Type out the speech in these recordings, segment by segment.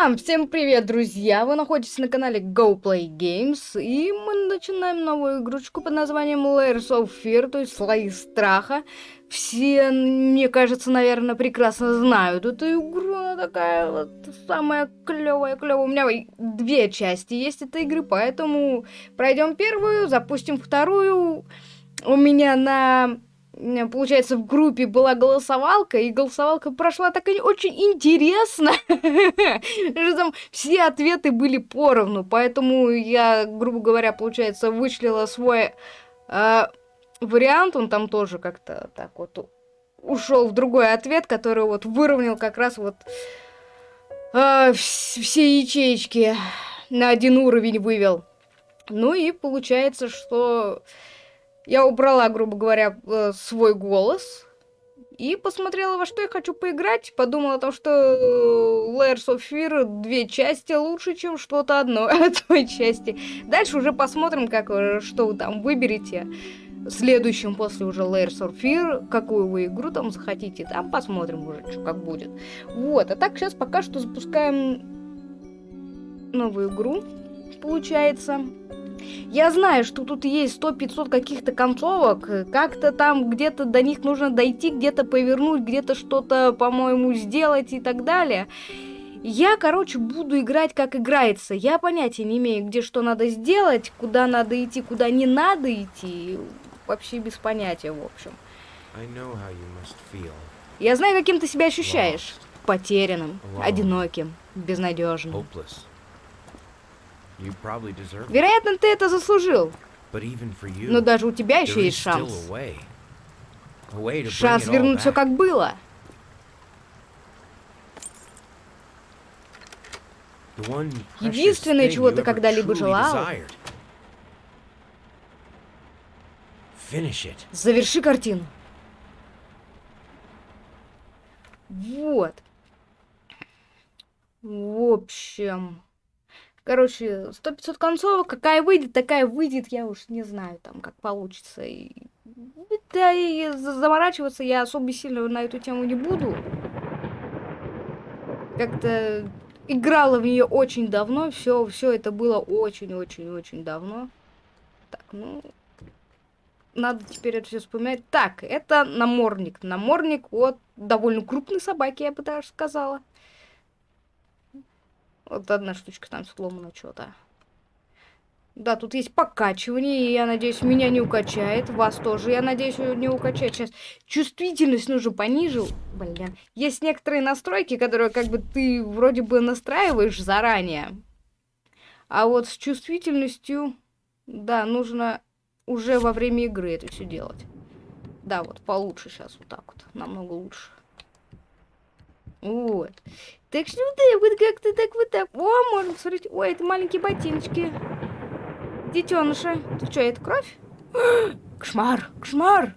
Ам, всем привет, друзья! Вы находитесь на канале Go Play Games, и мы начинаем новую игрушку под названием Layers of Fear, то есть Слои Страха. Все, мне кажется, наверное, прекрасно знают эту игру, она такая вот самая клевая, клевая. У меня две части есть этой игры, поэтому пройдем первую, запустим вторую. У меня на получается, в группе была голосовалка, и голосовалка прошла так очень интересно, что там все ответы были поровну, поэтому я, грубо говоря, получается, вычлила свой э, вариант, он там тоже как-то так вот ушел в другой ответ, который вот выровнял как раз вот э, все ячейки на один уровень вывел. Ну и получается, что я убрала, грубо говоря, э, свой голос и посмотрела, во что я хочу поиграть. Подумала о том, что э, Layers of Fear две части лучше, чем что-то одно от той части. Дальше уже посмотрим, как, что вы там выберете. Следующим после уже Layers of Fear, какую вы игру там захотите, там посмотрим уже, что как будет. Вот, а так сейчас пока что запускаем новую игру, получается. Я знаю, что тут есть 100-500 каких-то концовок, как-то там где-то до них нужно дойти, где-то повернуть, где-то что-то, по-моему, сделать и так далее. Я, короче, буду играть как играется. Я понятия не имею, где что надо сделать, куда надо идти, куда не надо идти. Вообще без понятия, в общем. Я знаю, каким ты себя ощущаешь. Потерянным, одиноким, безнадежным. Вероятно, ты это заслужил. Но даже у тебя еще есть шанс. Шанс вернуть все как было. Единственное, чего ты когда-либо желал, заверши картину. Вот. В общем... Короче, 100-500 концовок, какая выйдет, такая выйдет, я уж не знаю, там, как получится. И... Да, и заморачиваться я особо сильно на эту тему не буду. Как-то играла в нее очень давно, все, все это было очень-очень-очень давно. Так, ну, надо теперь это все вспоминать. Так, это намордник. Намордник от довольно крупной собаки, я бы даже сказала. Вот одна штучка там сломана что-то. Да, тут есть покачивание, и я надеюсь, меня не укачает. Вас тоже, я надеюсь, не укачает. Сейчас чувствительность нужно понижил. Блин. Есть некоторые настройки, которые как бы ты вроде бы настраиваешь заранее. А вот с чувствительностью, да, нужно уже во время игры это все делать. Да, вот получше сейчас вот так вот. Намного лучше. Вот. Так что да, вот как-то так вот так. О, можно посмотреть. Ой, это маленькие ботиночки. Детеныши. Ты что, это кровь? Кошмар, кошмар.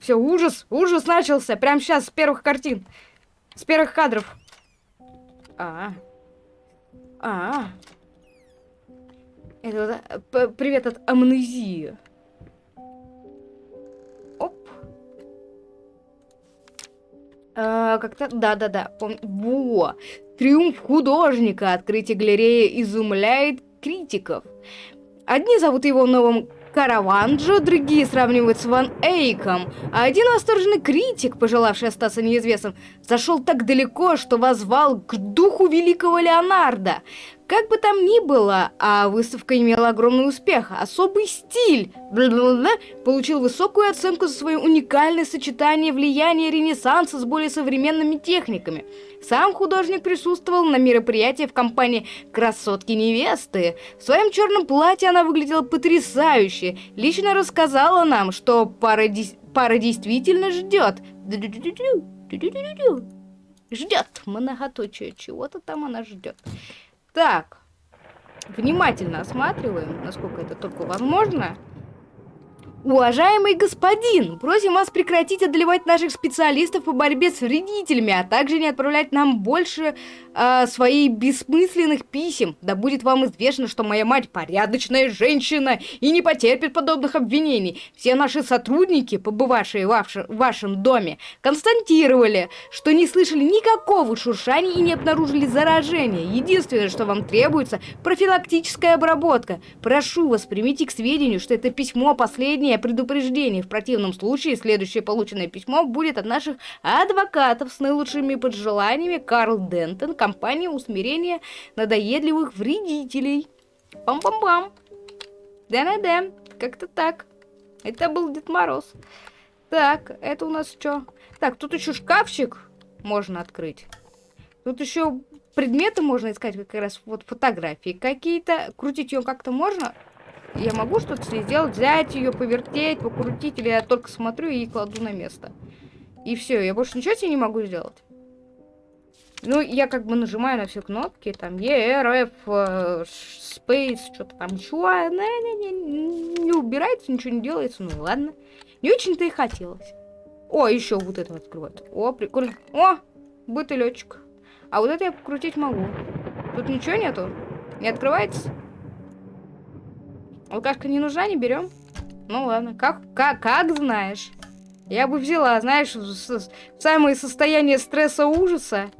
Все, ужас, ужас начался. Прямо сейчас, с первых картин. С первых кадров. А. А. Это вот, привет от амнезии. А, как-то, да-да-да, помню. Во! Триумф художника. Открытие галереи изумляет критиков. Одни зовут его новым Караванджо, другие сравнивают с Ван Эйком, а один восторженный критик, пожелавший остаться неизвестным, зашел так далеко, что возвал к духу великого Леонардо. Как бы там ни было, а выставка имела огромный успех. Особый стиль получил высокую оценку за свое уникальное сочетание влияния Ренессанса с более современными техниками. Сам художник присутствовал на мероприятии в компании «Красотки-невесты». В своем черном платье она выглядела потрясающе. Лично рассказала нам, что пара, пара действительно ждет. Ждет. Многоточие. Чего-то там она ждет. Так, внимательно осматриваем, насколько это только возможно. Уважаемый господин, просим вас прекратить одолевать наших специалистов по борьбе с вредителями, а также не отправлять нам больше э, своих бессмысленных писем. Да будет вам известно, что моя мать порядочная женщина и не потерпит подобных обвинений. Все наши сотрудники, побывавшие в, ваш, в вашем доме, констатировали, что не слышали никакого шуршания и не обнаружили заражения. Единственное, что вам требуется, профилактическая обработка. Прошу вас, примите к сведению, что это письмо последнее предупреждение. В противном случае следующее полученное письмо будет от наших адвокатов с наилучшими пожеланиями Карл Дентон, компания усмирения надоедливых вредителей. Пам-пам-пам. Да-да-да, как-то так. Это был Дед Мороз. Так, это у нас что? Так, тут еще шкафчик можно открыть. Тут еще предметы можно искать, как раз вот фотографии какие-то. Крутить ее как-то можно? Я могу что-то сделать, взять ее, повертеть, покрутить, или я только смотрю и кладу на место. И все, я больше ничего себе не могу сделать. Ну, я как бы нажимаю на все кнопки, там, E, R, F, Space, что-то там, ничего, не, не, не, не убирается, ничего не делается, ну ладно. Не очень-то и хотелось. О, еще вот это открывать. О, прикольно. О, бутылечек. А вот это я покрутить могу. Тут ничего нету? Не открывается? Алкашка не нужна, не берем. Ну ладно, как, как, как знаешь. Я бы взяла, знаешь, в, самое состояние стресса ужаса,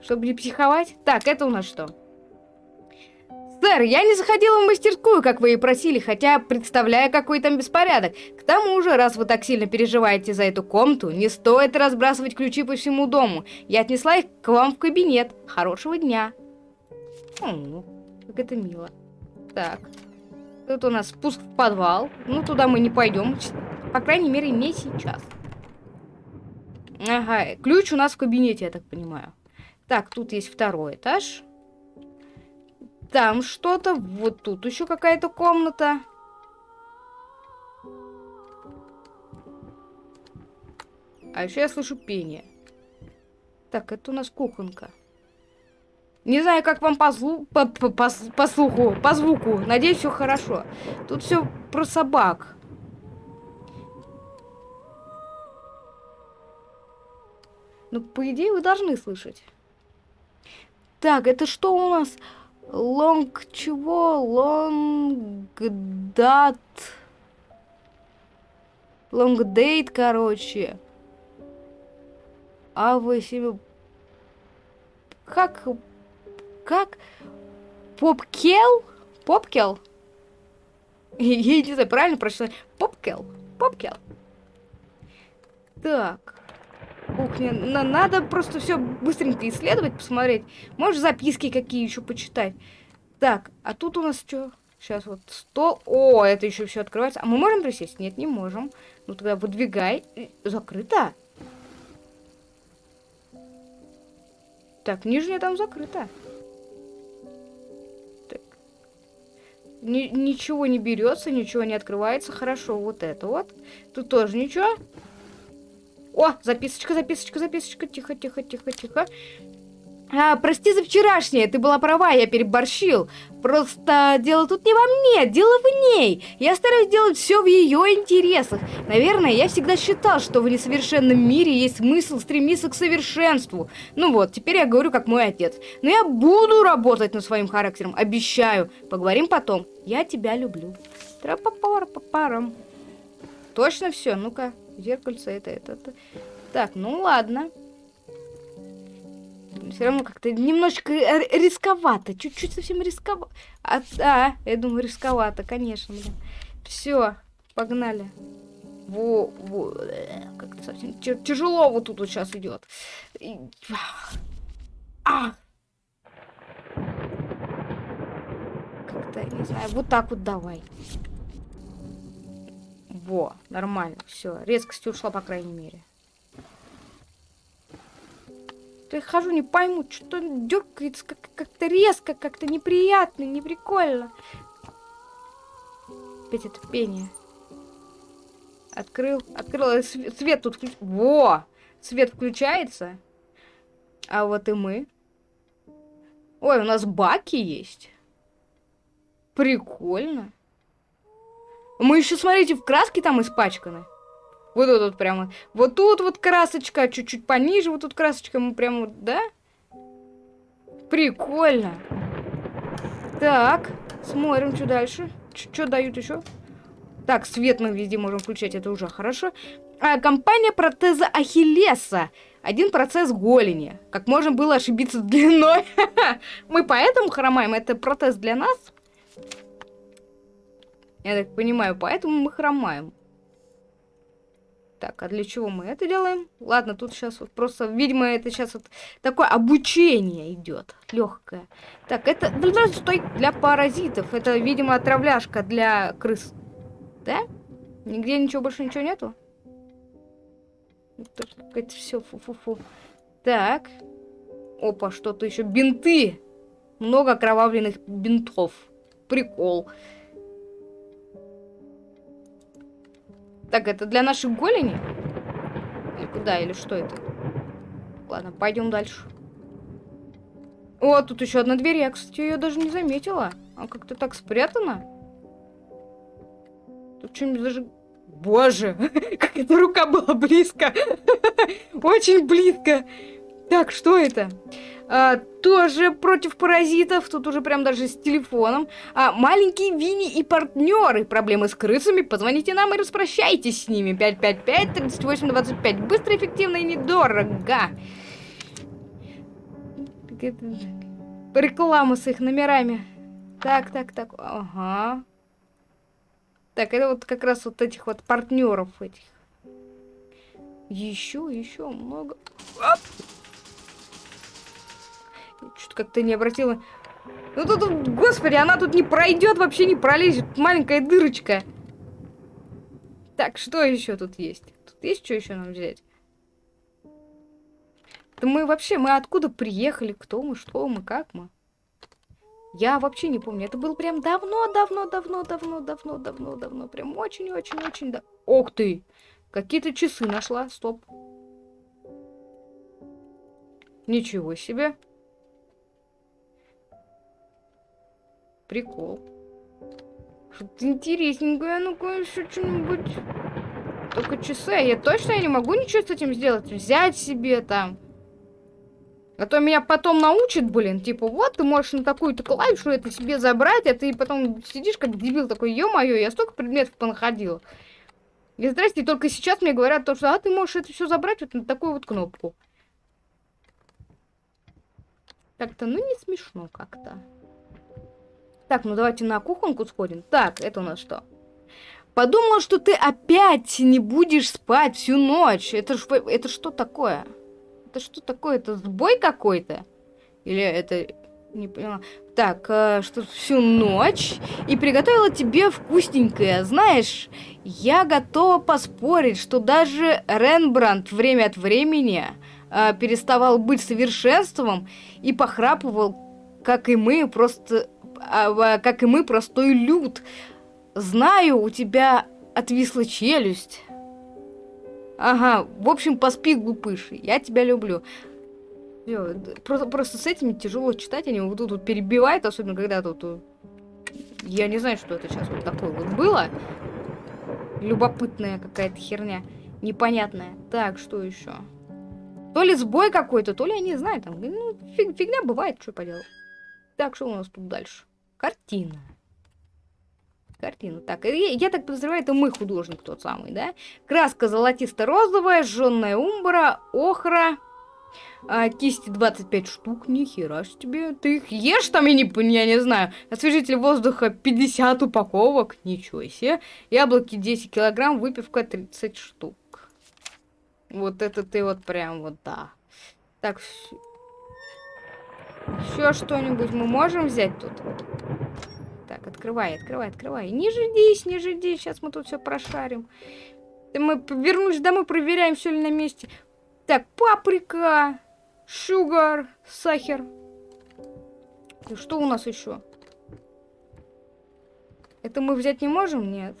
чтобы не психовать. Так, это у нас что? Сэр, я не заходила в мастерскую, как вы и просили, хотя представляю, какой там беспорядок. К тому же, раз вы так сильно переживаете за эту комнату, не стоит разбрасывать ключи по всему дому. Я отнесла их к вам в кабинет. Хорошего дня. О, как это мило. Так. Тут у нас спуск в подвал. Ну, туда мы не пойдем. По крайней мере, не сейчас. Ага, ключ у нас в кабинете, я так понимаю. Так, тут есть второй этаж. Там что-то. Вот тут еще какая-то комната. А еще я слышу пение. Так, это у нас кухонка. Не знаю, как вам по, зву по, по, по, по слуху, по звуку. Надеюсь, все хорошо. Тут все про собак. Ну, по идее, вы должны слышать. Так, это что у нас? Лонг чего? Лонгдат. Лонгдейт, короче. А вы себе... Как как? Попкел? Попкел? Я не знаю, правильно прочитать? Попкел? Попкел. Так. На надо просто все быстренько исследовать, посмотреть. Может, записки какие еще почитать. Так, а тут у нас что? Сейчас вот стол. О, это еще все открывается. А мы можем присесть? Нет, не можем. Ну тогда выдвигай. Закрыто. Так, нижняя там закрыта. Ни ничего не берется, ничего не открывается. Хорошо, вот это вот. Тут тоже ничего. О, записочка, записочка, записочка. Тихо, тихо, тихо, тихо. А, прости за вчерашнее, ты была права, я переборщил. Просто дело тут не во мне, дело в ней. Я стараюсь делать все в ее интересах. Наверное, я всегда считал, что в несовершенном мире есть смысл стремиться к совершенству. Ну вот, теперь я говорю как мой отец. Но я буду работать над своим характером, обещаю. Поговорим потом. Я тебя люблю. Трапапара-папарам. Точно все? Ну-ка, зеркальце это, это, это. Так, ну ладно все равно как-то немножечко рисковато. Чуть-чуть совсем рисковато. А, да, я думаю, рисковато, конечно, блин. Все, погнали. Во, во, как-то совсем тяжело вот тут вот сейчас идет. А! Как-то, не знаю, вот так вот давай. Во, нормально, все. Резкость ушла, по крайней мере. Я хожу, не пойму, что дергается как-то как резко, как-то неприятно, неприкольно. Опять это пение. Открыл, открыл, свет, свет тут. Во! Свет включается. А вот и мы. Ой, у нас баки есть. Прикольно. Мы еще, смотрите, в краске там испачканы. Вот тут вот прямо. Вот тут вот красочка, чуть-чуть пониже, вот тут красочка, мы прямо, да? Прикольно. Так, смотрим, что дальше. Что дают еще? Так, свет мы везде можем включать, это уже хорошо. А, компания протеза Ахиллеса. Один процесс голени. Как можно было ошибиться длиной? Мы поэтому хромаем? Это протез для нас? Я так понимаю, поэтому мы хромаем. Так, а для чего мы это делаем? Ладно, тут сейчас вот просто, видимо, это сейчас вот такое обучение идет, легкое. Так, это для, стой, для паразитов. Это, видимо, отравляшка для крыс. Да? Нигде ничего больше ничего нету? Это все фу-фу-фу. Так. Опа, что-то еще. Бинты. Много окровавленных бинтов. Прикол. Так, это для нашей голени? Или куда? Или что это? Ладно, пойдем дальше. О, тут еще одна дверь. Я, кстати, ее даже не заметила. А как-то так спрятана. Тут что-нибудь даже... Боже, как эта рука была близко. Очень близко. Так, что это? А, тоже против паразитов, тут уже прям даже с телефоном. А, маленькие Винни и партнеры. Проблемы с крысами, позвоните нам и распрощайтесь с ними. 555-3825. Быстро, эффективно и недорого. Реклама с их номерами. Так, так, так. Ага. Так, это вот как раз вот этих вот партнеров этих. Еще, еще много. Оп! Что-то как-то не обратила... Ну тут, господи, она тут не пройдет, вообще не пролезет. Маленькая дырочка. Так, что еще тут есть? Тут есть что еще нам взять? Да мы вообще, мы откуда приехали? Кто мы, что мы, как мы? Я вообще не помню. Это было прям давно, давно, давно, давно, давно, давно, давно. Прям очень-очень-очень да. Ох ты! Какие-то часы нашла. Стоп. Ничего себе. Прикол. Что-то интересненькое. Ну-ка, еще что-нибудь. Только часы. А я точно не могу ничего с этим сделать. Взять себе там. А то меня потом научат, блин. Типа, вот, ты можешь на такую-то клавишу это себе забрать, а ты потом сидишь как дебил такой, ё-моё, я столько предметов понаходил. И здрасте, только сейчас мне говорят то, что, а, ты можешь это все забрать вот на такую вот кнопку. Так-то, ну, не смешно как-то. Так, ну давайте на кухонку сходим. Так, это у нас что? Подумал, что ты опять не будешь спать всю ночь. Это, ж, это что такое? Это что такое? Это сбой какой-то? Или это... Не поняла. Так, э, что всю ночь и приготовила тебе вкусненькое. Знаешь, я готова поспорить, что даже Рембрандт время от времени э, переставал быть совершенством и похрапывал, как и мы, просто как и мы, простой люд. Знаю, у тебя отвисла челюсть. Ага, в общем, поспи, глупыш, я тебя люблю. Просто, просто с этими тяжело читать, они вот тут вот перебивают, особенно когда тут... Я не знаю, что это сейчас вот такое вот было. Любопытная какая-то херня. Непонятная. Так, что еще? То ли сбой какой-то, то ли я не знаю, там, ну, фиг, фигня бывает, что поделать. Так, что у нас тут дальше? Картина. Картина. Так, я, я так подозреваю, это мы художник тот самый, да? Краска золотисто-розовая, жженная умбра, охра. А, кисти 25 штук, нихера ж тебе. Ты их ешь там, я не, я не знаю. Освежитель воздуха 50 упаковок, ничего себе. Яблоки 10 килограмм, выпивка 30 штук. Вот это ты вот прям вот, да. Так, еще что-нибудь мы можем взять тут? Так, открывай, открывай, открывай. Не ждись, не ждись, сейчас мы тут все прошарим. Мы вернусь домой, проверяем, все ли на месте. Так, паприка, шугар, сахар. И что у нас еще? Это мы взять не можем? Нет.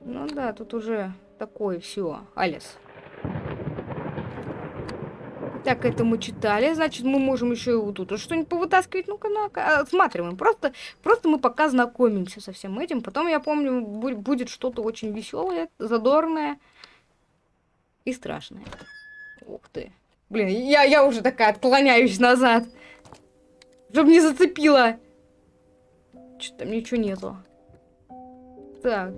Ну да, тут уже такое все. Алис. Так, это мы читали. Значит, мы можем еще и вот тут что-нибудь повытаскивать. Ну-ка, ну-ка, осматриваем. Просто, просто мы пока знакомимся со всем этим. Потом, я помню, будет что-то очень веселое, задорное и страшное. Ух ты. Блин, я, я уже такая отклоняюсь назад. Чтобы не зацепила. Что-то там ничего нету. Так.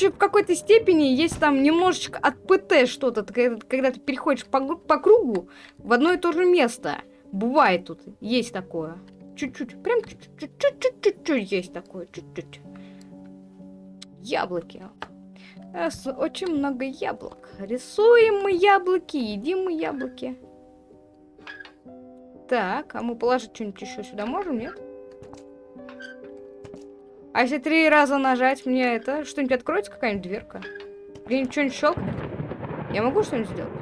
Ну, в какой-то степени есть там немножечко от ПТ что-то, когда ты переходишь по, по кругу в одно и то же место. Бывает тут, есть такое. Чуть-чуть, прям чуть-чуть есть такое, чуть-чуть. Яблоки. Очень много яблок. Рисуем мы яблоки, едим мы яблоки. Так, а мы положить что-нибудь еще сюда можем, нет? А если три раза нажать, мне это... Что-нибудь откроется, какая-нибудь дверка? Где-нибудь что-нибудь щелкнет? Я могу что-нибудь сделать?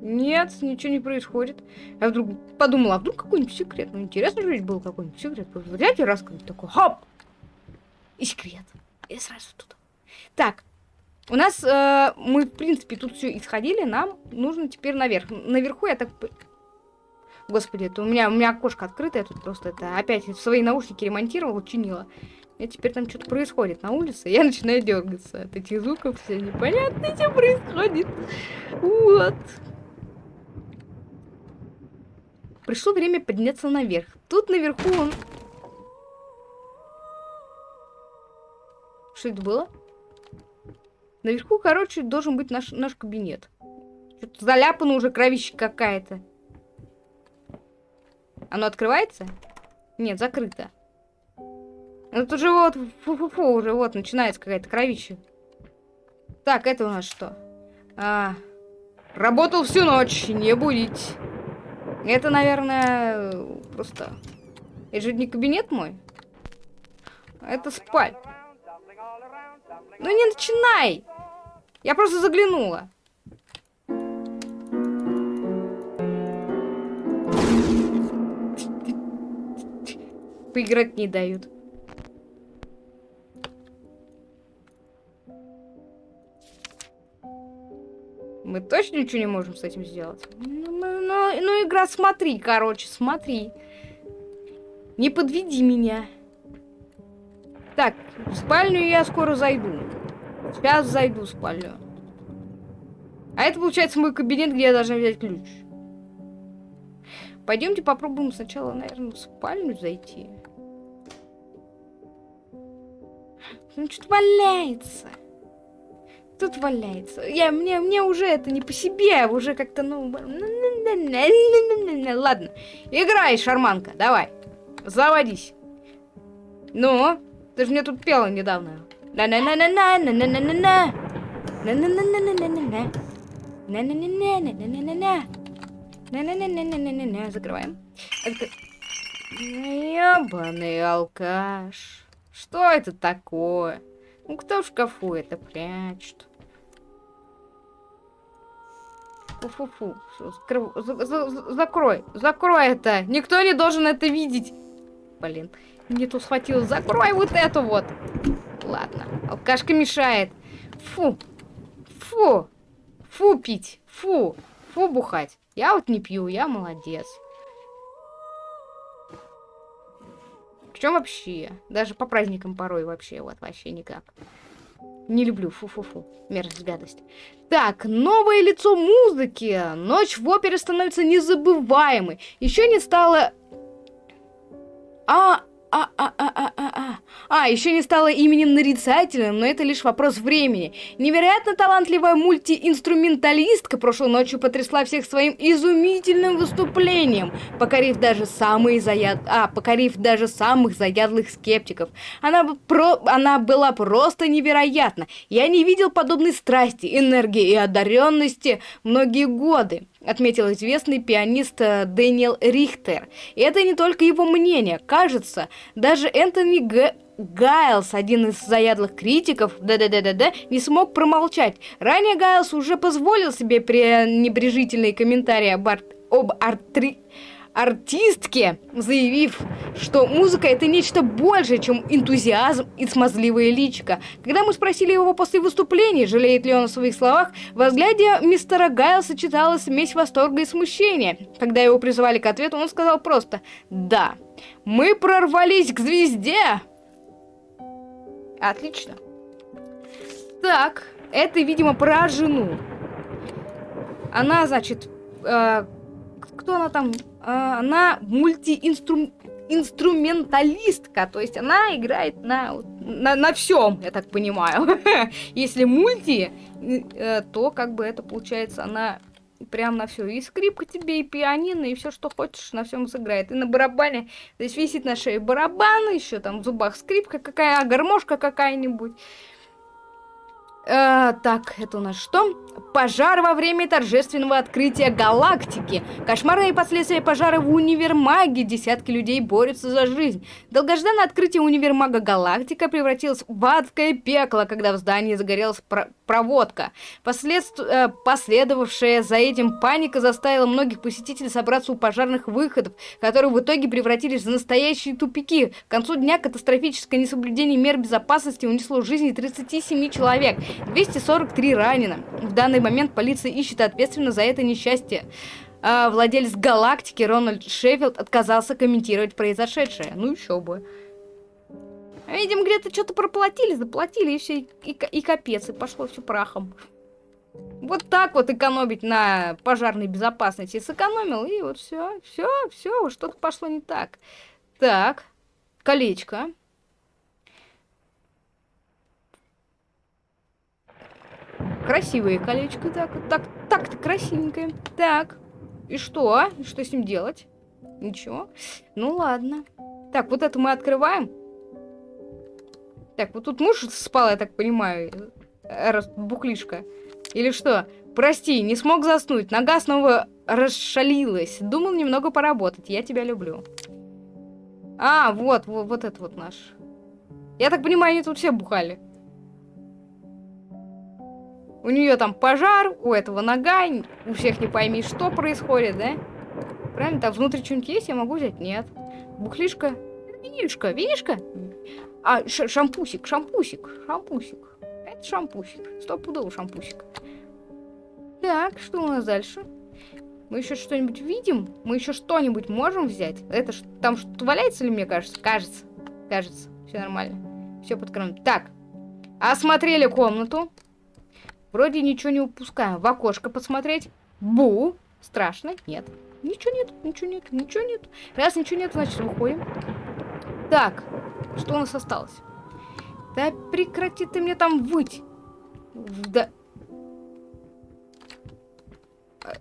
Нет, ничего не происходит. Я вдруг подумала, а вдруг какой-нибудь секрет? Ну, интересно же был какой-нибудь секрет. Взять и раскрыть такой, хоп! И секрет. И сразу тут. Так, у нас, э, мы, в принципе, тут все исходили, нам нужно теперь наверх. Наверху я так Господи, это у меня, у меня окошко открытое, я тут просто это опять свои наушники ремонтировала, чинила. И теперь там что-то происходит на улице, я начинаю дергаться от этих звуков, все непонятно, что происходит. Вот. Пришло время подняться наверх. Тут наверху он... Что это было? Наверху, короче, должен быть наш, наш кабинет. Что-то заляпано уже кровища какая-то. Оно открывается? Нет, закрыто. Ну тут же вот, фу-фу-фу, уже вот начинается какая-то кровища. Так, это у нас что? А, работал всю ночь, не будить. Это, наверное, просто... Это же не кабинет мой. Это спаль. Ну не начинай! Я просто заглянула. Поиграть не дают. Мы точно ничего не можем с этим сделать? Ну, ну, ну, ну игра, смотри, короче, смотри. Не подведи меня. Так, в спальню я скоро зайду. Сейчас зайду в спальню. А это, получается, мой кабинет, где я должна взять ключ. Пойдемте попробуем сначала, наверное, в спальню зайти. Ну, что-то валяется. Тут валяется. Я, мне, мне уже это не по себе, уже как-то, ну... Ладно, играй, шарманка, давай. Заводись. Ну, ты же мне тут пела недавно. На-на-на-на-на-на-на-на-на-на. На-на-на-на-на-на-на-на. На-на-на-на-на-на-на-на. На-на-на-на-на-на-на. Закрываем. Ебаный алкаш. Что это такое? Ну, кто в шкафу это прячет? Фу-фу-фу. Закрой. Закрой это. Никто не должен это видеть. Блин. Не то схватил. Закрой вот эту вот. Ладно. Алкашка мешает. Фу. Фу. Фу пить. Фу. Фу бухать. Я вот не пью. Я молодец. Чем вообще? Даже по праздникам порой вообще, вот, вообще никак. Не люблю, фу-фу-фу, мерзость, гадость. Так, новое лицо музыки. Ночь в опере становится незабываемой. Еще не стало... А, а, а, а, а, а, а. А, еще не стала именем нарицательным, но это лишь вопрос времени. Невероятно талантливая мультиинструменталистка прошлой ночью потрясла всех своим изумительным выступлением, покорив даже самые заяд... а, покорив даже самых заядлых скептиков. Она, про... Она была просто невероятна. Я не видел подобной страсти, энергии и одаренности многие годы отметил известный пианист э, Дэниел Рихтер. И это не только его мнение. Кажется, даже Энтони Г... Гайлс, один из заядлых критиков, да-да-да-да-да, не смог промолчать. Ранее Гайлс уже позволил себе пренебрежительные комментарии об, ар... об артри артистке, заявив, что музыка это нечто большее, чем энтузиазм и смазливое личико. Когда мы спросили его после выступления, жалеет ли он о своих словах, в взгляде мистера Гайлса читалась смесь восторга и смущения. Когда его призывали к ответу, он сказал просто «Да, мы прорвались к звезде!» Отлично. Так, это, видимо, про жену. Она, значит, э, кто она там? Э, она мультиинструменталистка, то есть она играет на, на, на всем, я так понимаю. Если мульти, э, то как бы это получается она прям на все. И скрипка тебе, и пианино, и все, что хочешь, на всем сыграет. И на барабане, здесь висит на шее барабан, еще там в зубах скрипка какая, гармошка какая-нибудь. Э, так, это у нас что? Пожар во время торжественного открытия галактики. Кошмарные последствия пожара в универмаге. Десятки людей борются за жизнь. Долгожданное открытие универмага Галактика превратилось в адское пекло, когда в здании загорелась проводка. Послед... Э, последовавшая за этим паника заставила многих посетителей собраться у пожарных выходов, которые в итоге превратились в настоящие тупики. К концу дня катастрофическое несоблюдение мер безопасности унесло жизни 37 человек. 243 ранено. В данный момент полиция ищет ответственно за это несчастье. А владелец галактики Рональд Шеффилд отказался комментировать произошедшее. Ну еще бы. Видимо, где-то что-то проплатили, заплатили, и все, и, и капец, и пошло все прахом. Вот так вот экономить на пожарной безопасности. Сэкономил, и вот все, все, все, что-то пошло не так. Так, колечко. Красивое колечко, так, так, так-то красивенькое. Так, и что? И что с ним делать? Ничего. Ну ладно. Так, вот это мы открываем. Так, вот тут муж спал, я так понимаю. Раз, бухлишка. Или что? Прости, не смог заснуть. Нога снова расшалилась. Думал немного поработать. Я тебя люблю. А, вот, вот, вот это вот наш. Я так понимаю, они тут все бухали. У нее там пожар, у этого нога, у всех не пойми, что происходит, да? Правильно? Там внутри что-нибудь есть, я могу взять? Нет. Бухлишка. Винишка, винишка. А, шампусик, шампусик, шампусик. Это шампусик. Стопудово шампусик. Так, что у нас дальше? Мы еще что-нибудь видим? Мы еще что-нибудь можем взять? Это ж там что-то валяется ли, мне кажется? Кажется. Кажется. Все нормально. Все под контролем. Так. Осмотрели комнату. Вроде ничего не упускаем. В окошко посмотреть. Бу. Страшно? Нет. Ничего нет, ничего нет, ничего нет. Раз ничего нет, значит выходим. Так, что у нас осталось? Да прекрати ты мне там выть. Да...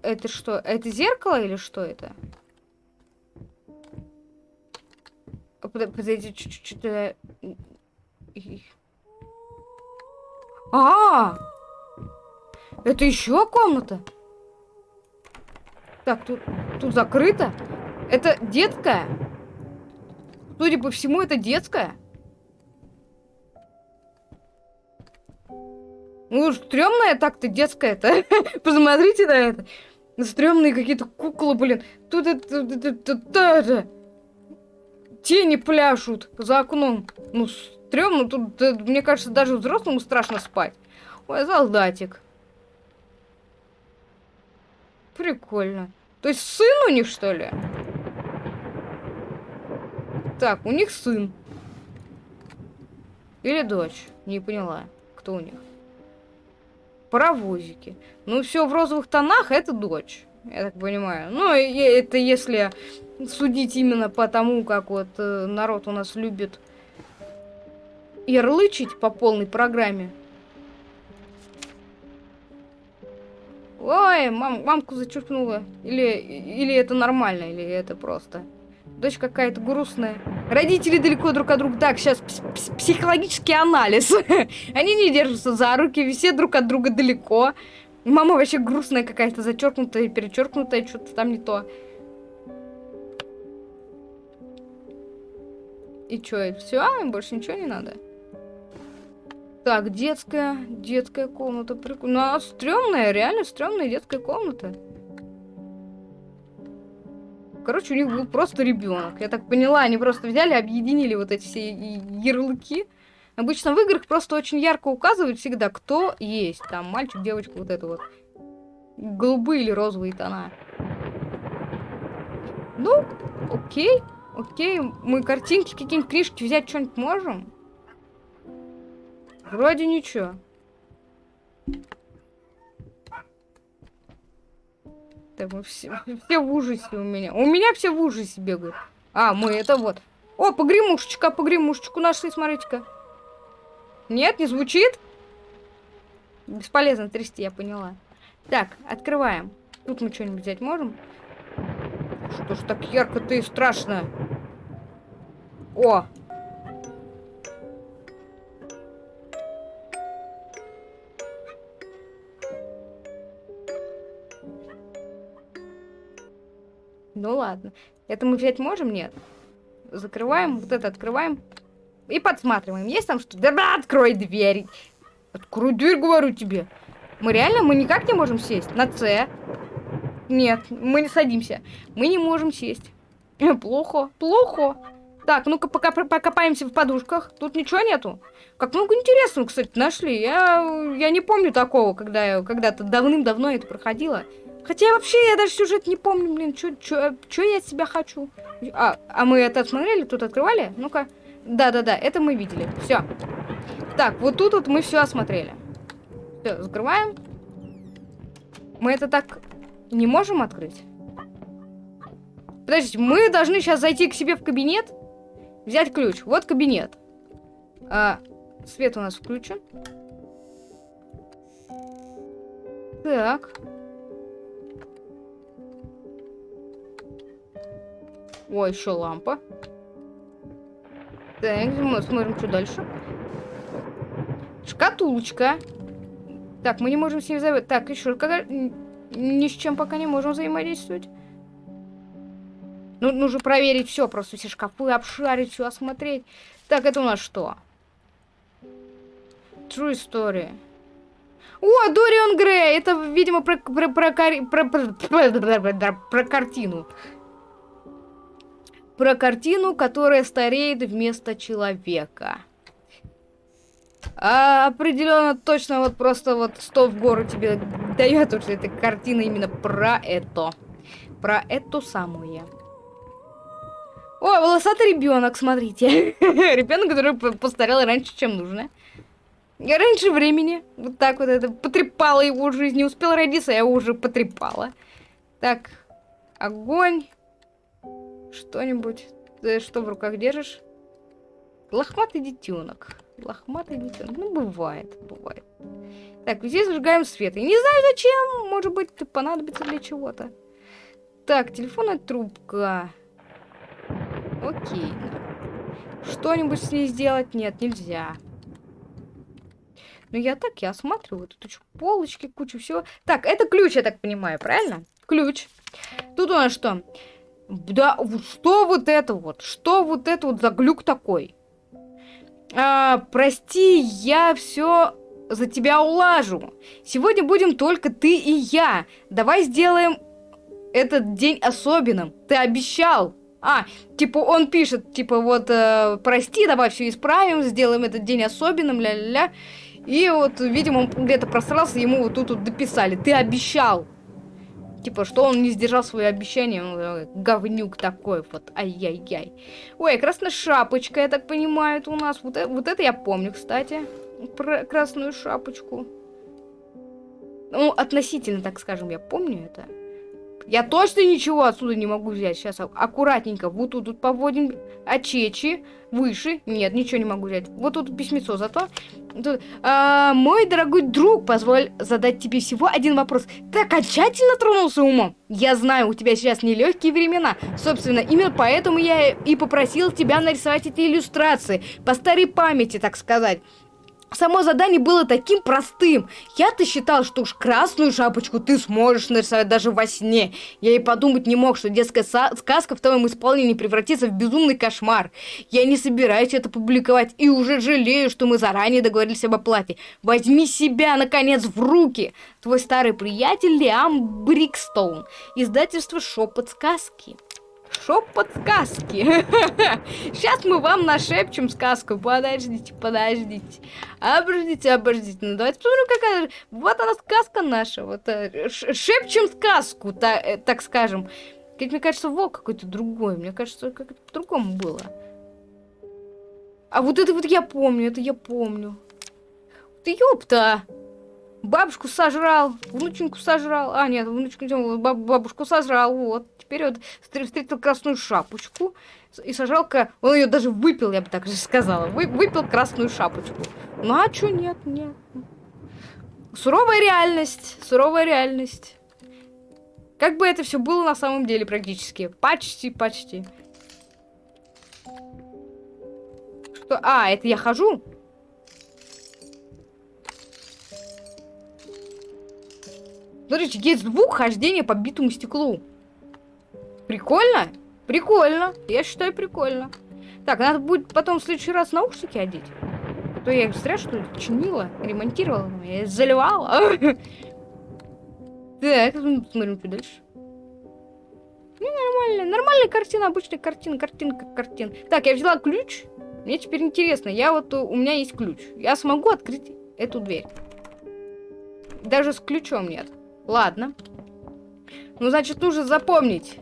Это что? Это зеркало или что это? Подождите, что-то... А, -а, а! Это еще комната? Так, тут, тут закрыто. Это детская? Судя по всему, это детская. Ну, стрёмная так-то детская-то. Посмотрите на это. Стрёмные какие-то куклы, блин. Тут это, Тени пляшут за окном. Ну, стрёмно. Тут, мне кажется, даже взрослому страшно спать. Ой, солдатик. Прикольно. То есть сын у них, что ли? Так, у них сын. Или дочь. Не поняла, кто у них. Паровозики. Ну, все в розовых тонах, это дочь. Я так понимаю. Ну, это если судить именно по тому, как вот э, народ у нас любит ярлычить по полной программе. Ой, мам, мамку зачерпнула. Или, или это нормально, или это просто. Дочь какая-то грустная. Родители далеко друг от друга. Так, сейчас психологический анализ. Они не держатся за руки, все друг от друга далеко. Мама вообще грустная какая-то, зачеркнутая, перечеркнутая, что-то там не то. И что, все? Больше ничего не надо? Так, детская, детская комната. Прикольно. Ну, а стрёмная, реально стрёмная детская комната. Короче, у них был просто ребенок. Я так поняла, они просто взяли, объединили вот эти все ярлыки. Обычно в играх просто очень ярко указывают всегда, кто есть. Там мальчик, девочка, вот это вот. Голубые или розовые тона. Ну, окей. Окей, мы картинки, какие-нибудь книжки взять что-нибудь можем? Вроде ничего. Мы все, все в ужасе у меня. У меня все в ужасе бегают. А, мы это вот. О, погремушечка, погремушечку нашли, смотрите-ка. Нет, не звучит? Бесполезно трясти, я поняла. Так, открываем. Тут мы что-нибудь взять можем? Что ж так ярко-то и страшно? О! Ну ладно. Это мы взять можем? Нет. Закрываем, вот это открываем. И подсматриваем. Есть там что? Да, открой дверь. Открой дверь, говорю тебе. Мы реально, мы никак не можем сесть. На С. Нет, мы не садимся. Мы не можем сесть. Плохо, плохо. Так, ну-ка пока покопаемся в подушках. Тут ничего нету. Как много интересного, кстати, нашли. Я, я не помню такого, когда я когда-то давным-давно это проходила. Хотя вообще я даже сюжет не помню, блин, что я от себя хочу. А, а мы это смотрели, тут открывали? Ну-ка. Да-да-да, это мы видели. Все. Так, вот тут вот мы все осмотрели. Все, закрываем. Мы это так не можем открыть? Подождите, мы должны сейчас зайти к себе в кабинет, взять ключ. Вот кабинет. А, свет у нас включен. Так. О, еще лампа. Так, мы смотрим, что дальше. Шкатулочка. Так, мы не можем с ней взаимодействовать. Так, еще как... ни с чем пока не можем взаимодействовать. Ну, нужно проверить все, просто все шкафы обшарить, все осмотреть. Так, это у нас что? True Story. О, Дориан Грей! Это, видимо, про, про, про, про, про, про, про, про картину. Про картину, которая стареет вместо человека. А, определенно, точно, вот просто вот 100 в гору тебе дает, потому что эта картина именно про это. Про эту самую. О, волосатый ребенок, смотрите. ребенок, который постарел раньше, чем нужно. Я раньше времени. Вот так вот это потрепала его жизнь. Не успел родиться, я его уже потрепала. Так, огонь. Что-нибудь. Ты что в руках держишь? Лохматый детенок. Лохматый детенок. Ну, бывает, бывает. Так, здесь зажигаем свет. Я не знаю зачем. Может быть, понадобится для чего-то. Так, телефонная трубка. Окей. Что-нибудь с ней сделать? Нет, нельзя. Ну, я так, я осматриваю. Тут еще полочки, куча всего. Так, это ключ, я так понимаю, правильно? Ключ. Тут у нас что? Да, что вот это вот? Что вот это вот за глюк такой? А, прости, я все за тебя улажу. Сегодня будем только ты и я. Давай сделаем этот день особенным. Ты обещал. А, типа он пишет, типа вот, э, прости, давай все исправим, сделаем этот день особенным, ля-ля-ля. И вот, видимо, он где-то просрался, ему вот тут вот дописали. Ты обещал. Типа, что он не сдержал свое обещание. Он, говнюк такой вот. Ай-яй-яй. Ой, красная шапочка, я так понимаю, это у нас. Вот, вот это я помню, кстати. Про красную шапочку. Ну, относительно, так скажем, я помню это. Я точно ничего отсюда не могу взять. Сейчас аккуратненько. Вот тут, тут поводим очечи. Выше. Нет, ничего не могу взять. Вот тут письмецо зато. Тут, а, мой дорогой друг, позволь задать тебе всего один вопрос. Ты окончательно тронулся умом? Я знаю, у тебя сейчас нелегкие времена. Собственно, именно поэтому я и попросил тебя нарисовать эти иллюстрации. По старой памяти, так сказать. Само задание было таким простым. Я-то считал, что уж красную шапочку ты сможешь нарисовать даже во сне. Я и подумать не мог, что детская сказка в твоем исполнении превратится в безумный кошмар. Я не собираюсь это публиковать и уже жалею, что мы заранее договорились об оплате. Возьми себя, наконец, в руки. Твой старый приятель Лиам Брикстоун. Издательство «Шепот сказки». Шепот сказки. Сейчас мы вам нашепчем сказку. Подождите, подождите. Обождите, обождите. Ну, давайте посмотрим, какая... Вот она, сказка наша. Вот, э, шепчем сказку, та, э, так скажем. Как мне кажется, волк какой-то другой. Мне кажется, как-то по-другому было. А вот это вот я помню, это я помню. Ты ёпта! Бабушку сожрал, внученьку сожрал. А, нет, внученьку баб бабушку сожрал. Вот. Теперь вот встретил красную шапочку. И сожрал, он ее даже выпил, я бы так же сказала. Вы, выпил красную шапочку. Ну а чё нет, нет. Суровая реальность, суровая реальность. Как бы это все было на самом деле практически. Почти, почти. Что? А, это я хожу? Смотрите, есть звук хождения по битому стеклу. Прикольно? Прикольно. Я считаю, прикольно. Так, надо будет потом в следующий раз наушники одеть. А то я их зря, что ли, чинила, ремонтировала, я заливала. Так, смотрим, что дальше. Ну, нормально. Нормальная картина, обычная картина, картинка, картина. Так, я взяла ключ. Мне теперь интересно. Я вот, у меня есть ключ. Я смогу открыть эту дверь. Даже с ключом нет. Ладно. Ну, значит, нужно запомнить,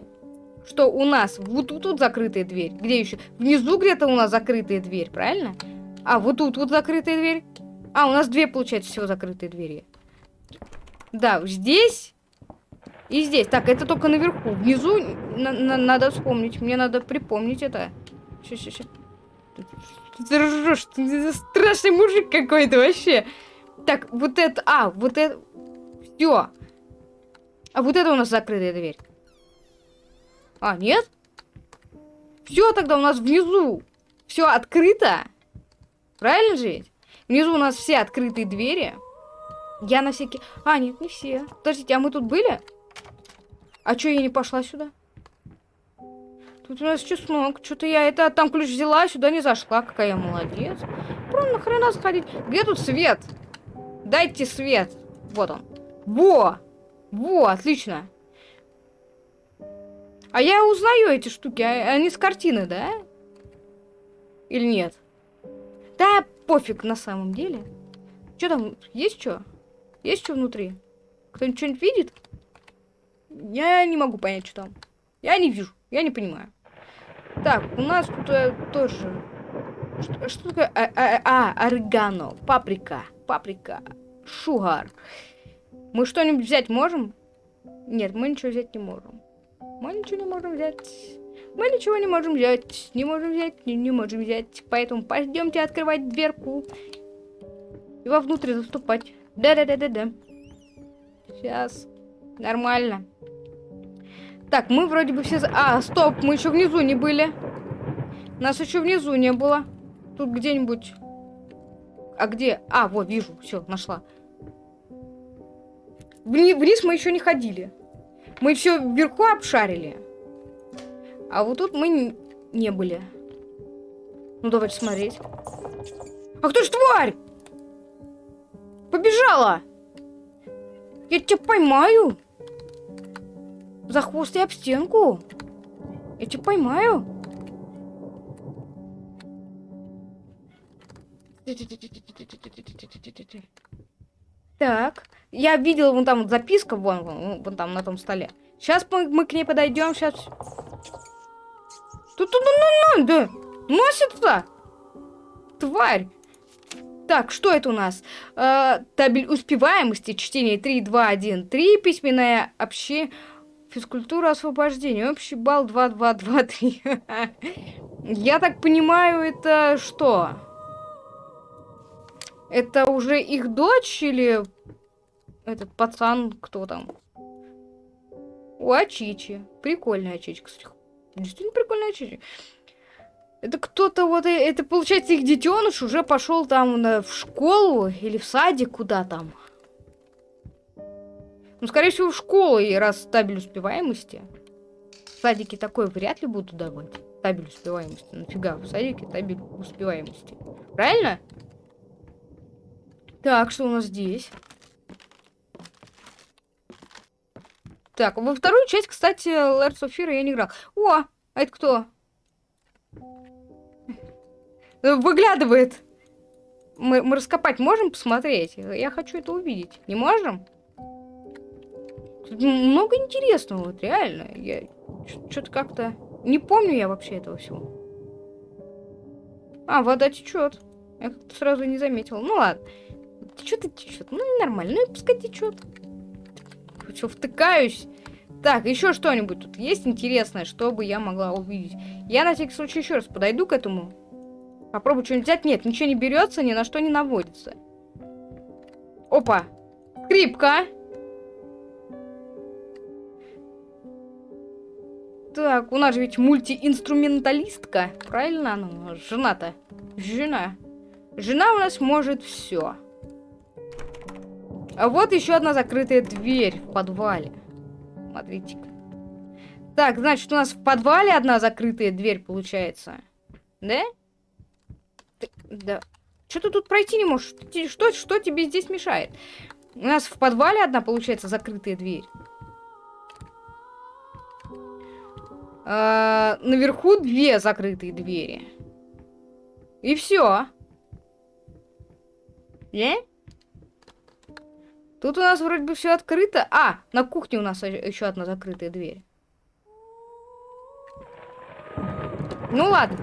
что у нас вот тут, тут закрытая дверь. Где еще? Внизу где-то у нас закрытая дверь, правильно? А, вот тут вот закрытая дверь. А, у нас две, получается, всего закрытые двери. Да, здесь и здесь. Так, это только наверху. Внизу на на надо вспомнить. Мне надо припомнить это. Ржешь, ты страшный мужик какой-то вообще. Так, вот это... А, вот это... Все. А вот это у нас закрытая дверь. А, нет? Все тогда у нас внизу. Все открыто. Правильно же Внизу у нас все открытые двери. Я на всякий... А, нет, не все. Подождите, а мы тут были? А чё я не пошла сюда? Тут у нас чеснок. Что-то я это там ключ взяла, сюда не зашла. Какая я молодец. Просто нахрена сходить? Где тут свет? Дайте свет. Вот он. Во! Во, отлично. А я узнаю эти штуки. А, они с картины, да? Или нет? Да, пофиг на самом деле. Что там? Есть что? Есть что внутри? Кто-нибудь что-нибудь видит? Я не могу понять, что там. Я не вижу. Я не понимаю. Так, у нас тут э, тоже... Что, что такое? А, а, а, орегано, паприка, паприка, шугар. Мы что-нибудь взять можем? Нет, мы ничего взять не можем. Мы ничего не можем взять. Мы ничего не можем взять. Не можем взять, не, не можем взять. Поэтому пойдемте открывать дверку. И вовнутрь заступать. Да-да-да-да-да. Сейчас. Нормально. Так, мы вроде бы все... А, стоп, мы еще внизу не были. Нас еще внизу не было. Тут где-нибудь... А где? А, вот, вижу. Все, нашла. Вни вниз мы еще не ходили. Мы все вверху обшарили. А вот тут мы не были. Ну, давайте смотреть. А кто ж тварь? Побежала! Я тебя поймаю. За хвост и об стенку. Я тебя поймаю. Так. Я видела вон там вот записка, вон, вон, вон там на том столе. Сейчас мы, мы к ней подойдем, сейчас. Тут, тут, ну, ну, да. Носится. Тварь. Так, что это у нас? Э, табель успеваемости, чтение 3, 2, 1, 3, письменное общение, физкультура освобождения, общий балл 2, 2, 2, 3. Я так понимаю, это что? Это уже их дочь или этот пацан, кто там? У Ачичи. Прикольная Ачичка. Действительно прикольная Ачичи. Это кто-то вот, э, это получается их детеныш уже пошел там на, в школу или в садик куда там. Ну, скорее всего, в школу, и раз табель успеваемости. В садике такой вряд ли будут давать. Табель успеваемости. Нафига в садике табель успеваемости. Правильно? Так, что у нас здесь? Так, во вторую часть, кстати, Layers of Fear я не играл. О, А это кто? Выглядывает. Мы, мы раскопать можем посмотреть? Я хочу это увидеть. Не можем? Тут много интересного, вот реально. Я что-то как-то... Не помню я вообще этого всего. А, вода течет. Я как-то сразу не заметила. Ну ладно. Течет и течет. Ну, нормально. Ну и пускай течет. Все, втыкаюсь. Так, еще что-нибудь тут есть интересное, чтобы я могла увидеть. Я на всякий случай еще раз подойду к этому. Попробую что-нибудь взять. Нет, ничего не берется, ни на что не наводится. Опа! Скрипка! Так, у нас же ведь мультиинструменталистка. Правильно она? Жена-то. Жена. Жена у нас может все. А вот еще одна закрытая дверь в подвале. Смотрите-ка. Так, значит, у нас в подвале одна закрытая дверь получается. Да? Да. Что ты тут пройти не можешь? Что, что тебе здесь мешает? У нас в подвале одна, получается, закрытая дверь. А, наверху две закрытые двери. И все. Не? Тут у нас вроде бы все открыто. А, на кухне у нас еще одна закрытая дверь. Ну ладно.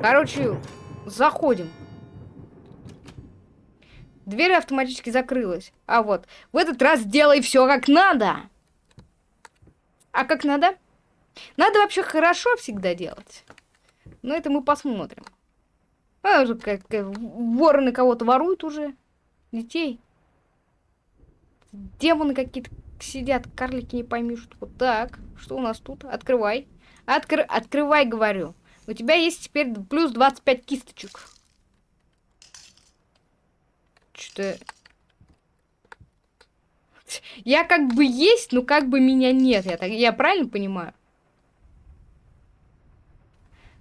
Короче, заходим. Дверь автоматически закрылась. А вот, в этот раз делай все как надо. А как надо? Надо вообще хорошо всегда делать. Но это мы посмотрим. А, как, как вороны кого-то воруют уже. Детей. Демоны какие-то сидят, карлики не пойми что. Так, что у нас тут? Открывай. Откр... Открывай, говорю. У тебя есть теперь плюс 25 кисточек. Что-то... Я как бы есть, но как бы меня нет. Я, так... я правильно понимаю?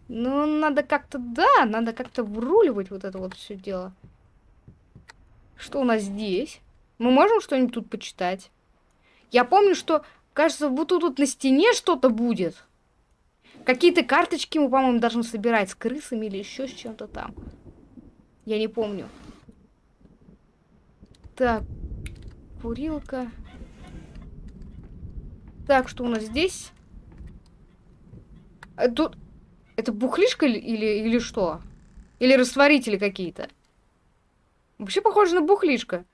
Ну, надо как-то, да, надо как-то вруливать вот это вот все дело. Что у нас здесь? Мы можем что-нибудь тут почитать? Я помню, что, кажется, вот тут вот на стене что-то будет. Какие-то карточки мы, по-моему, должны собирать с крысами или еще с чем-то там. Я не помню. Так, курилка. Так, что у нас здесь? А тут... Это бухлишка или, или что? Или растворители какие-то? Вообще похоже на бухлишка.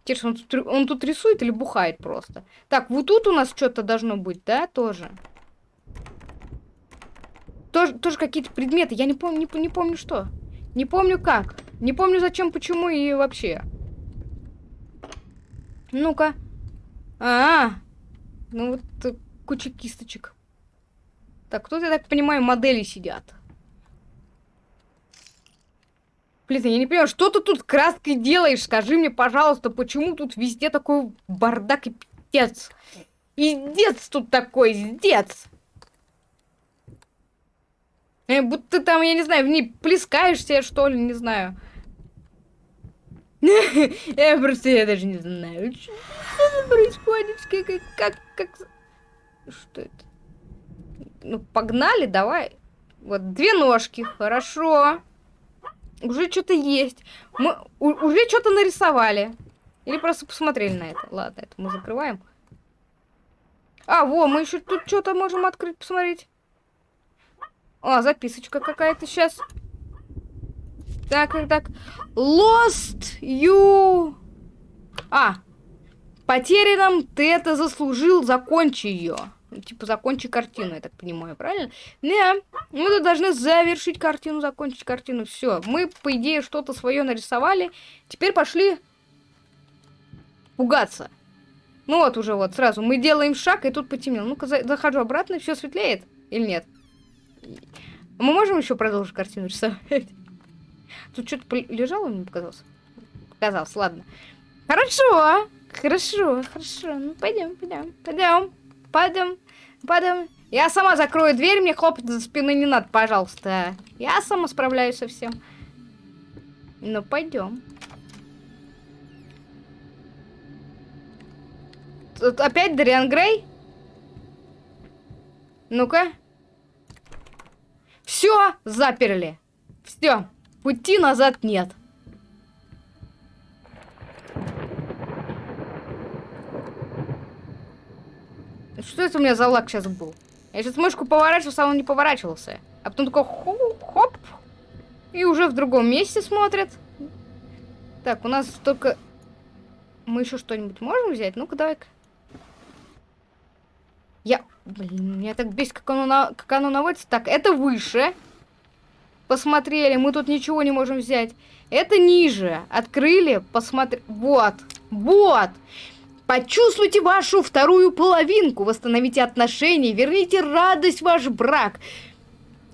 Интересно, он тут, он тут рисует или бухает просто? Так, вот тут у нас что-то должно быть, да, тоже? Тоже, тоже какие-то предметы. Я не помню, не, не помню что. Не помню как. Не помню зачем, почему и вообще. Ну-ка. -а, а, ну вот э, куча кисточек. Так, тут, я так понимаю, модели сидят. Блин, я не понимаю, что ты тут краской делаешь? Скажи мне, пожалуйста, почему тут везде такой бардак и пиздец? Пиздец тут такой, пиздец! Э, будто там, я не знаю, в ней плескаешься, что ли, не знаю. Я просто, я даже не знаю, что происходит, как, как... Что это? Ну, погнали, давай. Вот, две ножки, хорошо. Уже что-то есть. Мы уже что-то нарисовали. Или просто посмотрели на это. Ладно, это мы закрываем. А, во, мы еще тут что-то можем открыть, посмотреть. А, записочка какая-то сейчас. Так, так, так. Lost you... А, потерянным ты это заслужил, закончи ее. Типа, закончи картину, я так понимаю, правильно? Не, мы должны завершить картину, закончить картину. Все, мы, по идее, что-то свое нарисовали. Теперь пошли пугаться. Ну вот уже вот, сразу. Мы делаем шаг, и тут потемнело. Ну-ка, за захожу обратно, все светлеет или нет? Мы можем еще продолжить картину рисовать? Тут что-то лежало, мне показалось? Показалось, ладно. Хорошо, хорошо, хорошо. Ну, пойдем, пойдем, пойдем. Пойдем, пойдем. Я сама закрою дверь, мне хлопать за спиной не надо, пожалуйста. Я сама справляюсь со всем. Ну, пойдем. Тут опять Дариан Грей? Ну-ка. Все, заперли. Все, пути назад нет. Что это у меня за лак сейчас был? Я сейчас мышку поворачивался, а он не поворачивался. А потом такой хоп, и уже в другом месте смотрят. Так, у нас только... Мы еще что-нибудь можем взять? Ну-ка, давай-ка. Я... Блин, меня так бесит, как оно, на... как оно наводится. Так, это выше. Посмотрели, мы тут ничего не можем взять. Это ниже. Открыли, посмотри... Вот. Вот. Почувствуйте вашу вторую половинку, восстановите отношения, верните радость в ваш брак.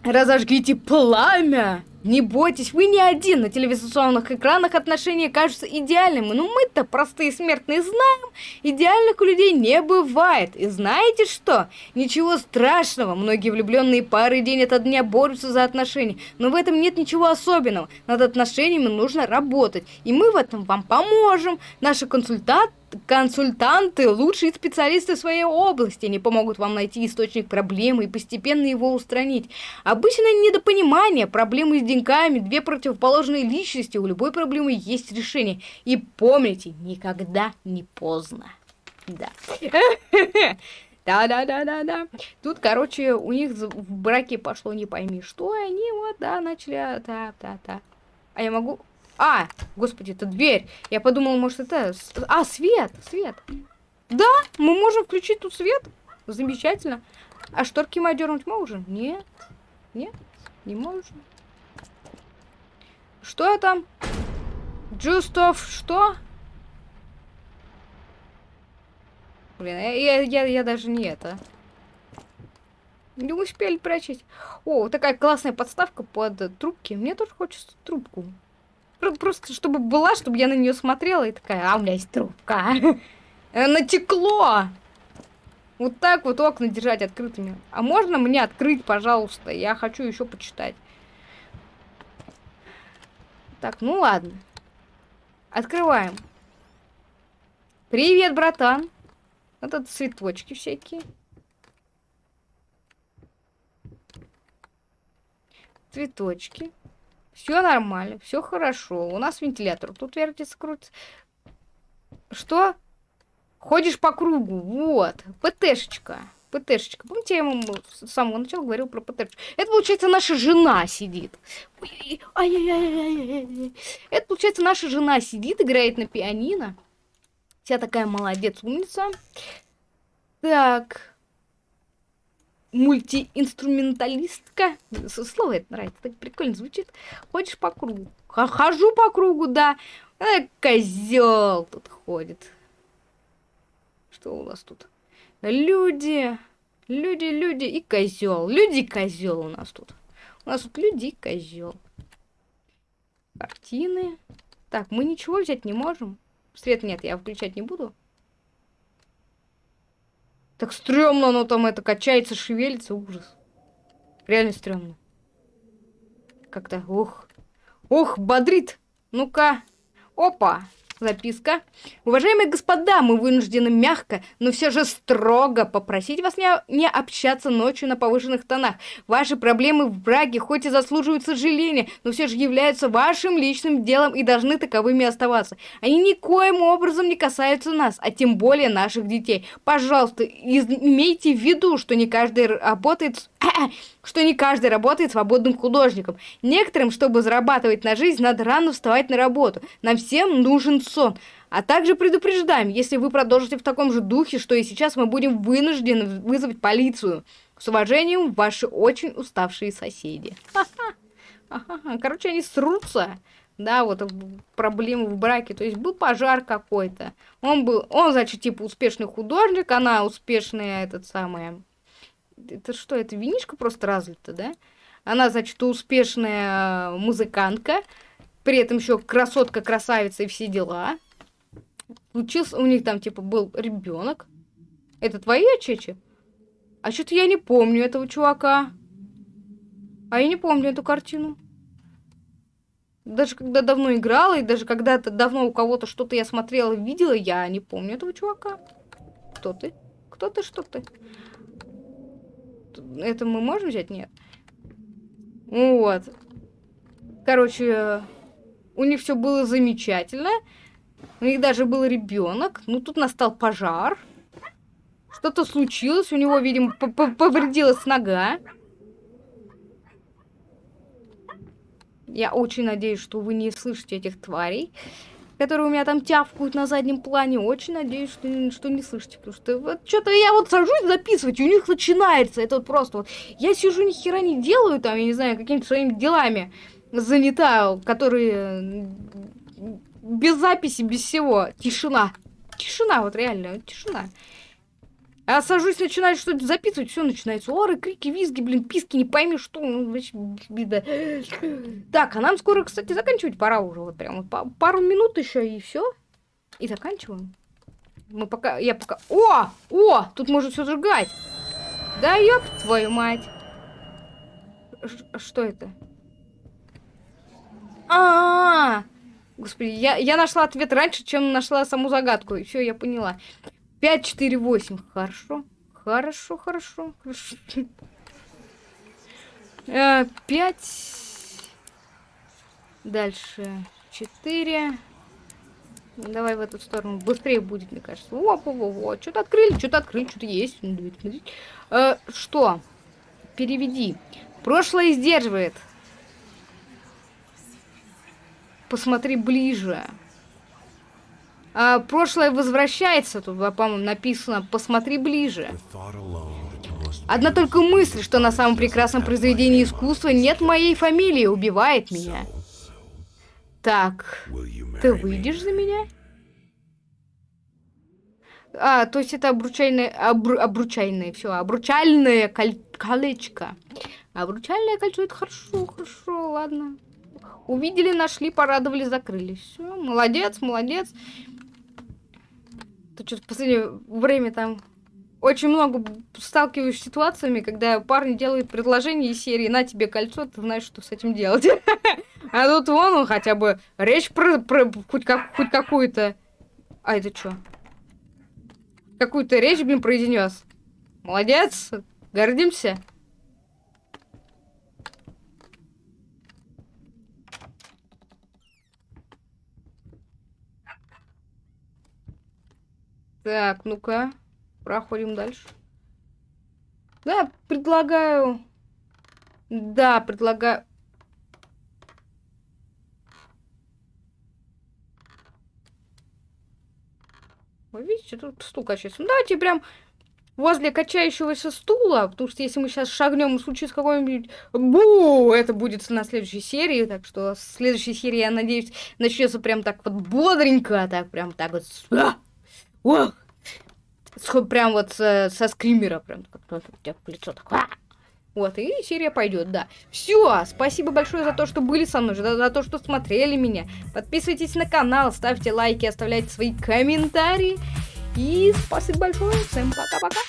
Разожгите пламя. Не бойтесь, вы не один. На телевизионных экранах отношения кажутся идеальными. Но мы-то, простые смертные, знаем, идеальных у людей не бывает. И знаете что? Ничего страшного. Многие влюбленные пары день ото дня борются за отношения. Но в этом нет ничего особенного. Над отношениями нужно работать. И мы в этом вам поможем. Наши консультанты консультанты, лучшие специалисты своей области, они помогут вам найти источник проблемы и постепенно его устранить. Обычное недопонимание, проблемы с деньгами, две противоположные личности, у любой проблемы есть решение. И помните, никогда не поздно. Да. Да-да-да-да-да. Тут, короче, у них в браке пошло не пойми что, и они вот, да, начали, да-да-да. А я могу... А, господи, это дверь. Я подумала, может, это... А, свет, свет. Да, мы можем включить тут свет. Замечательно. А шторки мы одернуть можем? Нет. Нет, не можем. Что там? Джустов, что? Блин, я, я, я даже не это. Не успели прочесть. О, такая классная подставка под трубки. Мне тоже хочется трубку. Просто чтобы была, чтобы я на нее смотрела и такая, а у меня есть трубка. Э, натекло! Вот так вот окна держать открытыми. А можно мне открыть, пожалуйста? Я хочу еще почитать. Так, ну ладно. Открываем. Привет, братан. Вот это цветочки всякие. Цветочки. Все нормально, все хорошо. У нас вентилятор тут вертится, крутится. Что? Ходишь по кругу. Вот. ПТшечка. ПТшечка. Помните, я ему с самого начала говорил про ПТшечку? Это, получается, наша жена сидит. Это, получается, наша жена сидит, играет на пианино. Вся такая молодец, умница. Так мультиинструменталистка. Слово это нравится, так прикольно звучит. Ходишь по кругу. Хожу по кругу, да. А, козел тут ходит. Что у нас тут? Люди, люди, люди и козел. Люди козел у нас тут. У нас тут люди козел. Картины. Так, мы ничего взять не можем. Свет нет, я включать не буду. Так стрёмно оно там это качается, шевелится, ужас. Реально стрёмно. Как-то, ух. Ух, бодрит. Ну-ка. Опа. Записка. Уважаемые господа, мы вынуждены мягко, но все же строго попросить вас не, не общаться ночью на повышенных тонах. Ваши проблемы в браке хоть и заслуживают сожаления, но все же являются вашим личным делом и должны таковыми оставаться. Они никоим образом не касаются нас, а тем более наших детей. Пожалуйста, имейте в виду, что не каждый работает что не каждый работает свободным художником. Некоторым, чтобы зарабатывать на жизнь, надо рано вставать на работу. Нам всем нужен сон. А также предупреждаем, если вы продолжите в таком же духе, что и сейчас мы будем вынуждены вызвать полицию. С уважением, ваши очень уставшие соседи. Короче, они срутся. Да, вот проблемы в браке. То есть был пожар какой-то. Он был, он, значит, типа успешный художник, она успешная, этот самый это что, это винишка просто разлита, да? Она, значит, успешная музыкантка, при этом еще красотка, красавица и все дела. Учился, у них там, типа, был ребенок. Это твоя чечи? А что-то я не помню этого чувака. А я не помню эту картину. Даже когда давно играла, и даже когда-то давно у кого-то что-то я смотрела, видела, я не помню этого чувака. Кто ты? Кто ты, что ты? Это мы можем взять? Нет. Вот. Короче, у них все было замечательно. У них даже был ребенок. Ну, тут настал пожар. Что-то случилось. У него, видимо, повредилась нога. Я очень надеюсь, что вы не слышите этих тварей, которые у меня там тявкают на заднем плане. Очень надеюсь, что, что не слышите. Потому что вот что-то я вот сажусь записывать, и у них начинается. Это вот просто вот. Я сижу, ни хера не делаю, там, я не знаю, какими-то своими делами занята, которые без записи, без всего. Тишина. Тишина, вот реально, тишина. А сажусь, начинаю что-то записывать, все начинается. Оры, крики, визги, блин, писки, не пойми что. Ну, беда. Так, а нам скоро, кстати, заканчивать пора уже. Вот прям вот пару минут еще и все. И заканчиваем. Мы пока, я пока... О! О! Тут можно все сжигать. Да ёб твою мать. Ш что это? А, -а, а Господи, я, я нашла ответ раньше, чем нашла саму загадку. Все, я поняла. 5, 4, 8. Хорошо. Хорошо, хорошо, хорошо. 5. Дальше 4. Давай в эту сторону. Быстрее будет, мне кажется. Во, во, во, во. Что-то открыли, что-то открыли, что-то есть. Э, что? Переведи. Прошлое сдерживает. Посмотри ближе. А, прошлое возвращается, тут, по-моему, написано «посмотри ближе». Одна только мысль, что на самом прекрасном произведении искусства нет моей фамилии, убивает меня. Так, ты выйдешь за меня? А, то есть это обручальное, обру, обручальное, все, обручальное коль, колечко. Обручальное кольцо, это хорошо, хорошо, ладно. Увидели, нашли, порадовали, закрыли. Все, молодец, молодец. Ты что-то в последнее время там очень много сталкиваюсь с ситуациями, когда парни делают предложение из серии «На тебе кольцо, ты знаешь, что с этим делать». А тут вон он хотя бы речь про, про хоть, как, хоть какую-то... А это что? Какую-то речь, блин, произнес. Молодец, гордимся. Так, ну-ка. Проходим дальше. Да, предлагаю... Да, предлагаю... Вы видите, тут стул качается. Ну, давайте прям возле качающегося стула, потому что если мы сейчас шагнем и случится какой-нибудь бу, это будет на следующей серии, так что в следующей серии, я надеюсь, начнется прям так вот бодренько, так прям так вот. Ох! Прям вот со, со скримера, прям у тебя в лицо такое. Вот, и серия пойдет, да. Все, спасибо большое за то, что были со мной, за, за то, что смотрели меня. Подписывайтесь на канал, ставьте лайки, оставляйте свои комментарии. И спасибо большое, всем пока-пока.